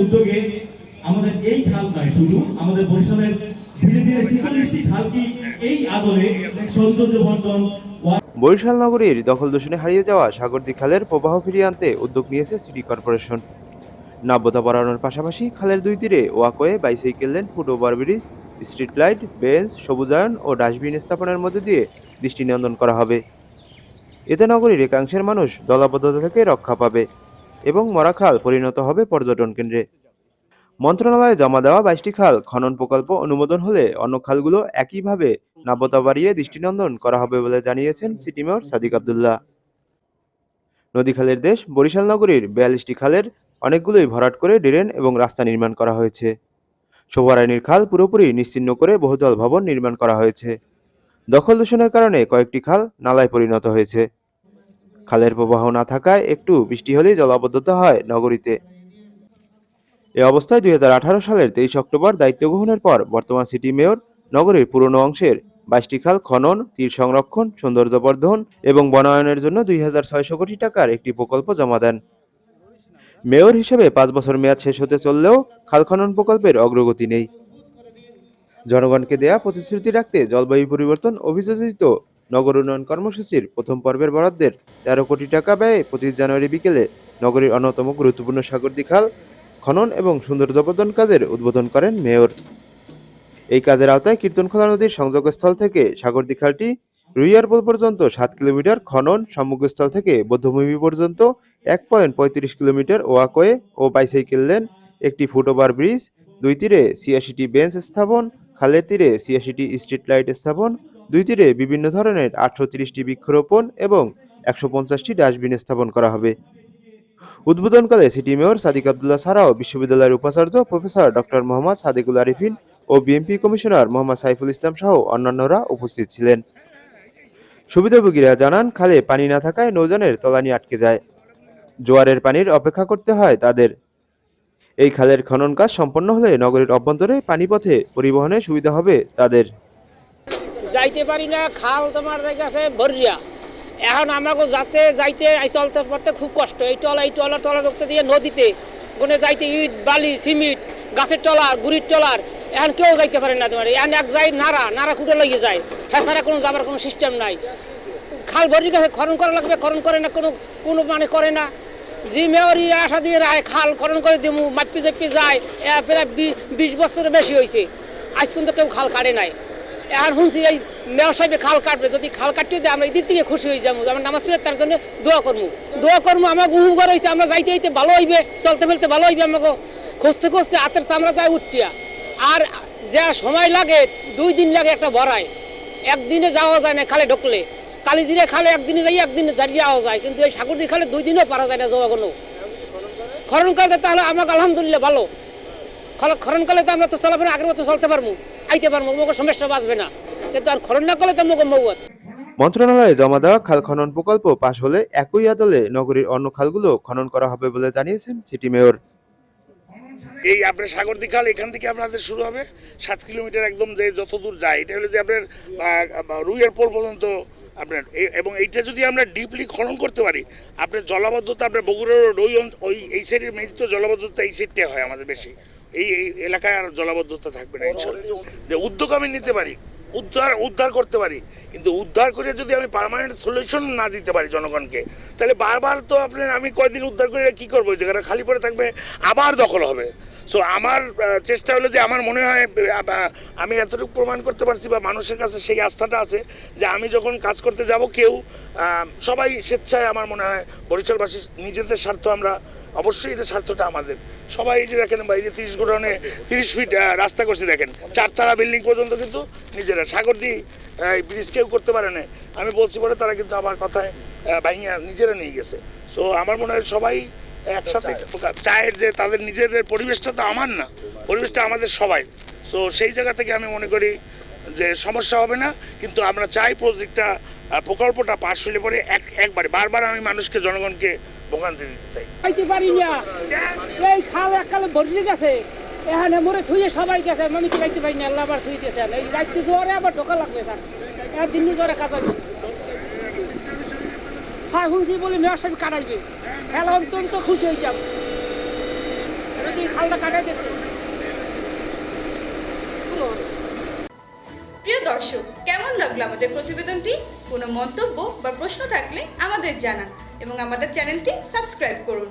উদ্যোগে আমাদের এই খাল নয়, শুধু আমাদের বরিশালের ধীরে ধীরে এই আদলে বরিশাল নগরীর দখল দূষণে হারিয়ে যাওয়া সাগরদী খালের প্রবাহ ফিরিয়ে আনতে উদ্যোগ নিয়েছে সিটি কর্পোরেশন। নাব্যতা বাড়ানোর পাশাপাশি খালের দুই তীরে walkway, bicycle lane, foot over bridge, street light, bench, সবুজায়ন ও ডাস্টবিন স্থাপনের মধ্যে দিয়ে দৃষ্টি নিয়ন্ত্রণ করা হবে। এতে নগরীর একাংশের মানুষ দলাবদ্ধতা থেকে রক্ষা পাবে। এবং মরাখাল পরিণত হবে পর্যটন কেন্দ্রে। মন্ত্রণালয়ে জমা দেওয়া বাইশটি খাল খনন প্রকল্প অনুমোদন হলে অন্য খালগুলো একইভাবে নাব্যতা বাড়িয়ে দৃষ্টিনন্দন করা হবে বলে জানিয়েছেন সিটি মেয়র সাদিক আবদুল্লাহ। নদী খালের দেশ বরিশাল নগরীর বিয়াল্লিশটি খালের অনেকগুলোই ভরাট করে ড্রেন এবং রাস্তা নির্মাণ করা হয়েছে। শোভারানীর খাল পুরোপুরি নিশ্চিন্ন করে বহুতল ভবন নির্মাণ করা হয়েছে। দখল দূষণের কারণে কয়েকটি খাল নালায় পরিণত হয়েছে। খালের প্রবাহ না থাকায় একটু বৃষ্টি হলেই জলাবদ্ধতা হয় নগরীতে। এ অবস্থায় দুই হাজার আঠারো সালের তেইশ অক্টোবর দায়িত্ব গ্রহণের পর বর্তমান সিটি মেয়র নগরীর পুরনো অংশের বাইশটি খাল খনন, তীর সংরক্ষণ, সৌন্দর্যবর্ধন এবং বনায়নের জন্য দুই হাজার ছয়শো কোটি টাকার একটি প্রকল্প জমা দেন। মেয়র হিসেবে পাঁচ বছর মেয়াদ শেষ হতে চললেও খাল খনন প্রকল্পের অগ্রগতি নেই। জনগণকে দেয়া প্রতিশ্রুতি রাখতে জলবায়ু পরিবর্তন অভিযোজিত নগর উন্নয়ন কর্মসূচির প্রথম পর্বের বরাদ্দের তেরো কোটি টাকা ব্যয়ে পঁচিশ জানুয়ারি বিকেলে নগরীর অন্যতম গুরুত্বপূর্ণ সাগরদী খাল খনন এবং সৌন্দর্যবর্ধন কাজের উদ্বোধন করেন মেয়র। এই কাজের আওতায় কীর্তনখোলা নদীর সংযোগস্থল থেকে সাগরদী খালটি রুইয়ারপোল পর্যন্ত সাত কিলোমিটার, খনন সম্মুখস্থল থেকে বৌদ্ধভূমি পর্যন্ত এক পয়েন্ট পঁয়ত্রিশ কিলোমিটার ওয়াকওয়ে ও বাইসাইকেল লেন, একটি ফুটওভার ব্রিজ, দুই তীরে ছিয়াশিটি বেঞ্চ স্থাপন, খালের তীরে ছিয়াশিটি স্ট্রিট লাইট স্থাপন দুই তীরে বিভিন্ন ধরনের আটশো তিরিশটি বৃক্ষরোপণ এবং একশো পঞ্চাশটি ডাস্টবিন স্থাপন করা হবে। উদ্বোধনকালে সিটি মেয়র সাদিক আবদুল্লাহ ছাড়াও বিশ্ববিদ্যালয়ের উপাচার্য প্রফেসর ডক্টর মোহাম্মদ সাদিকুল আরিফিন ও বিএনপি কমিশনার মোহাম্মদ সাইফুল ইসলাম সহ অন্যান্যরা উপস্থিত ছিলেন। সুবিধাভোগীরা জানান, খালে পানি না থাকায় নৌযানের তলানি আটকে যায়। জোয়ারের পানির অপেক্ষা করতে হয় তাদের। এই খালের খনন কাজ সম্পন্ন হলে নগরীর অভ্যন্তরে পানিপথে পরিবহনে সুবিধা হবে তাদের। যাইতে পারি না, খাল তোমার কাছে ভরিয়া এখন আমাকে যাতে যাইতে এই চলতে পড়তে খুব কষ্ট। এই টলা এই টলা টলা রক্ত দিয়ে নদীতে কোনে যাইতে ইট, বালি, সিমেন্ট, গাছের টলার গুড়ির টলার এখন কেউ যাইতে পারে না তোমার। এখন এক যাই নাড়া নাড়া খুঁটে লেগে যায়। হেসারা কোনো যাবার কোনো সিস্টেম নাই। খাল ভরি গেছে খরণ করা লাগবে খরণ করে না, কোনো কোনো মানে করে না। জি মেয়রি আশা দিয়ে রায়, খাল খরণ করে দিমু মাপি চাপি যায় প্রায় বিশ বছরের বেশি হয়েছে আজ পর্যন্ত কেউ খাল কাটে নাই। এখন শুনছি এই মেয়র সাহেবে খাল কাটবে, যদি খাল কাটতে দেয় আমরা এদিক থেকে খুশি হয়ে যাব, আমরা নামাজ পড়ে তার জন্য দোয়া করব। দোয়া করব আমার গুহু ঘর হয়েছে, আমরা যাইতে যাইতে ভালো হইবে, চলতে ফেলতে ভালো হইবে আমাকে। খুঁজতে খুঁজতে হাতের চামড়া যায় উঠিয়া। আর যা সময় লাগে, দুই দিন লাগে একটা ভরায়। একদিনে যাওয়া যায় না খালে ঢুকলে। কালিজিরে খালে একদিনে যাই একদিনে যাই যাওয়া যায়। কিন্তু এই সাগরদি খালে দুই দিনও পারা যায় না যাওয়া কোনো। খরণকালে তাহলে আমাকে আলহামদুলিল্লাহ ভালো। খর- খরণকালে তো আমরা তো চলাফেরা আগের মতো চলতে পারব। আইতে পারব আমাকে সমস্যা বাঁচবে না। কিন্তু আর খরণ না করলে তো মৌত মন্ত্রণালয়ে জমা দেওয়া খাল খনন প্রকল্প পাশ হলে একই আদলে নগরীর অন্য খালগুলো খনন করা হবে বলে জানিয়েছেন সিটি মেয়র। এই আপনার সাগরদী খাল এখান থেকে আপনাদের শুরু হবে। সাত কিলোমিটার একদম যে যত দূর যায় এটা হলো যে আপনার রুইয়ের পোল পর্যন্ত আপনার। এবং এইটা যদি আমরা ডিপলি খনন করতে পারি আপনার জলাবদ্ধতা আপনার বগুড়া রোড ওই ওই এই সাইডের মেইন তো জলাবদ্ধতা এই সাইডটা হয় আমাদের বেশি। এই এই এলাকায় আর জলাবদ্ধতা থাকবে না যে উদ্যোগ আমি নিতে পারি উদ্ধার উদ্ধার করতে পারি কিন্তু উদ্ধার করে যদি আমি পার্মানেন্ট সলিউশন না দিতে পারি জনগণকে তাহলে বারবার তো আপনার আমি কয়দিন উদ্ধার করে কি করব? জায়গাটা খালি পড়ে থাকবে আবার দখল হবে। সো আমার চেষ্টা হলো যে আমার মনে হয় আমি এতটুকু প্রমাণ করতে পারছি বা মানুষের কাছে সেই আস্থাটা আছে যে আমি যখন কাজ করতে যাব কেউ সবাই স্বেচ্ছায় আমার মনে হয় বরিশালবাসী নিজেদের স্বার্থ আমরা অবশ্যই এটা স্বার্থটা আমাদের। সবাই এই যে দেখেন বা এই যে তিরিশ গোডাউনে তিরিশ ফিট রাস্তা করছে দেখেন। চারতলা বিল্ডিং পর্যন্ত কিন্তু নিজেরা। সাগর দিয়ে এই ব্রিজ কেউ করতে পারে না আমি বলছি বলে তারা কিন্তু আমার কথায় ভাইয়া নিজেরা নিয়ে গেছে। সো আমার মনে হয় সবাই একসাথে চায়ের যে তাদের নিজেদের পরিবেশটা তো আমার না। পরিবেশটা আমাদের সবাই। সো সেই জায়গা থেকে আমি মনে করি যে সমস্যা হবে না। কিন্তু আমরা চাই প্রজেক্টটা প্রকল্পটা পাশ হলে পরে এক একবারে বারবার আমি মানুষকে জনগণকে ভোগান্তি দিতে চাই। আইতে পারি না। এই খাল এককালে ভরি গেছে। এখানে মরে থুয়ে সবাই গেছে। আমি কি পারি না? আল্লাহ আবার থুই দিয়েছেন এই রাত্রি আবার ঢোকা লাগবে স্যার। আর দিন কাটাবে হ্যাঁ। শুনছি বলে মেয়র সাহেব কাটাইবে খেলা অত্যন্ত খুশি হয়ে যাব খালটা কাটাই দিতে প্রিয় দর্শক কেমন লাগল আমাদের প্রতিবেদনটি? কোনো মন্তব্য বা প্রশ্ন থাকলে আমাদের জানান। এবং আমাদের চ্যানেলটি সাবস্ক্রাইব করুন।